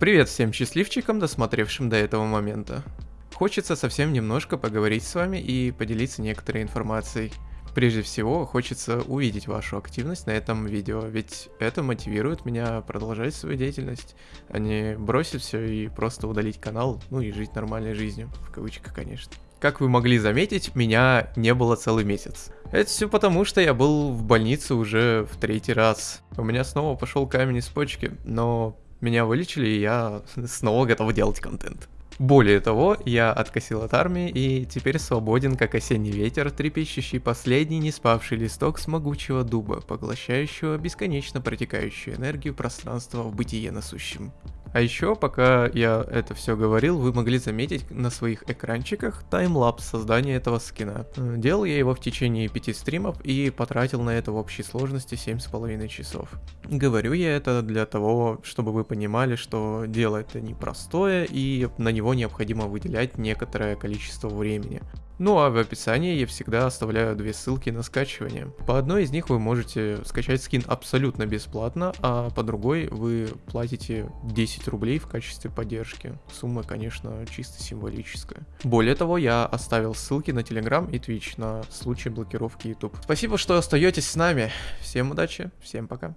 Привет всем счастливчикам, досмотревшим до этого момента. Хочется совсем немножко поговорить с вами и поделиться некоторой информацией. Прежде всего, хочется увидеть вашу активность на этом видео, ведь это мотивирует меня продолжать свою деятельность, а не бросить все и просто удалить канал, ну и жить нормальной жизнью, в кавычках, конечно. Как вы могли заметить, меня не было целый месяц. Это все потому, что я был в больнице уже в третий раз. У меня снова пошел камень из почки, но меня вылечили, и я снова готов делать контент. Более того, я откосил от армии и теперь свободен, как осенний ветер, трепещущий последний не спавший листок с могучего дуба, поглощающего бесконечно протекающую энергию пространства в бытие насущем. А еще, пока я это все говорил, вы могли заметить на своих экранчиках таймлапс создания этого скина. Делал я его в течение 5 стримов и потратил на это в общей сложности 7,5 часов. Говорю я это для того, чтобы вы понимали, что дело это непростое и на него необходимо выделять некоторое количество времени. Ну а в описании я всегда оставляю две ссылки на скачивание. По одной из них вы можете скачать скин абсолютно бесплатно, а по другой вы платите 10 рублей в качестве поддержки. Сумма, конечно, чисто символическая. Более того, я оставил ссылки на Telegram и Twitch на случай блокировки YouTube. Спасибо, что остаетесь с нами. Всем удачи, всем пока.